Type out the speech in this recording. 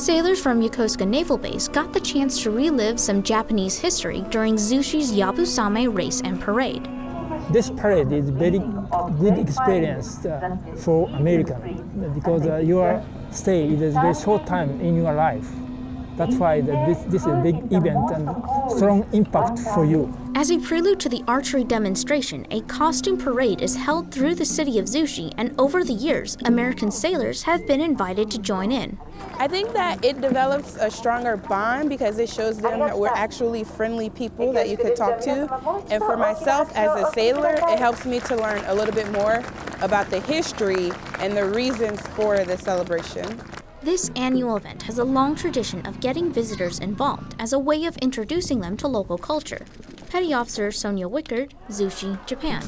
Sailors from Yokosuka Naval Base got the chance to relive some Japanese history during Zushi's Yabusame race and parade. This parade is very good experience uh, for American because uh, your stay is a very short time in your life. That's why the, this, this is a big event and strong impact for you. As a prelude to the archery demonstration, a costume parade is held through the city of Zushi, and over the years, American sailors have been invited to join in. I think that it develops a stronger bond because it shows them that we're actually friendly people that you could talk to. And for myself as a sailor, it helps me to learn a little bit more about the history and the reasons for the celebration. This annual event has a long tradition of getting visitors involved as a way of introducing them to local culture. Petty Officer Sonia Wickard, Zushi, Japan.